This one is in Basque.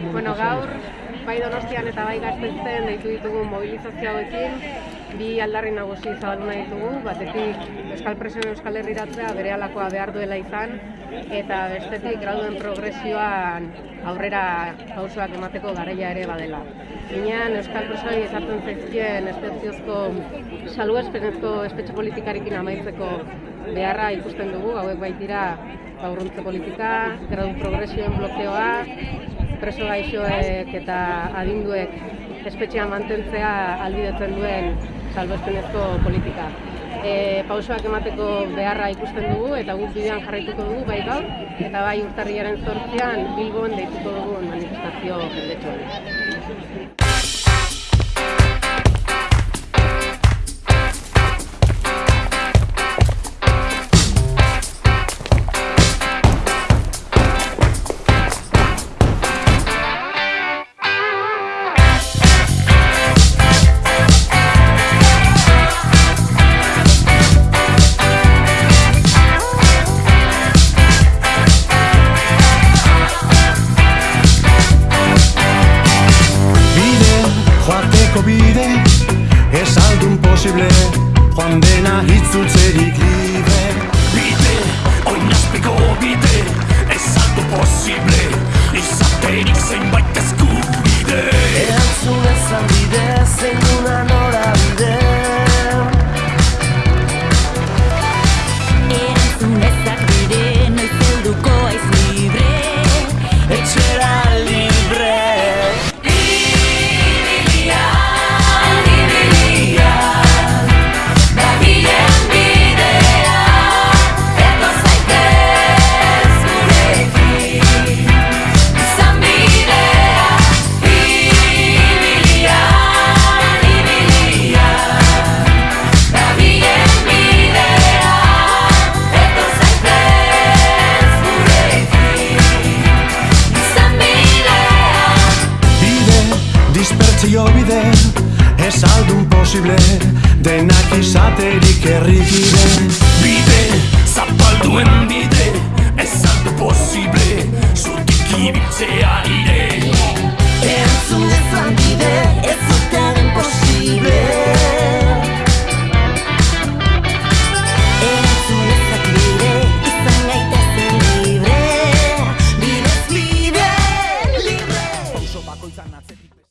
Bueno, gaur, bai donostian eta bai gaztetzen deitu ditugu mobilizazio hauekin, bi aldarri nagusi zabaldu nahi ditugu, batetik Euskal Presioen Euskal Herriratzea bere alakoa behar duela izan, eta bestetik graduen progresioan aurrera pausoak emateko garaia ere badela. Ginean Euskal Presoei ezartzen zaizkien espeziozko salbuespenezko espetxe politikarekin amaitzeko beharra ikusten dugu, hauek baitira gaurruntze politika, gradu progresioen blokeoa, preso gaixoek eta adinduek espetxean mantentzea albidetzen duen salbespenezko politika. E, pausoak emateko beharra ikusten dugu eta guk bidean jarraituko dugu bai gaur eta bai urtarriaren zortzean Bilbon deituko dugu manifestazio jendetsuan. Posible. Joan dena hitzultzerik bide Ez aldun posible Denak izaterik errikide Bide, zapalduen bide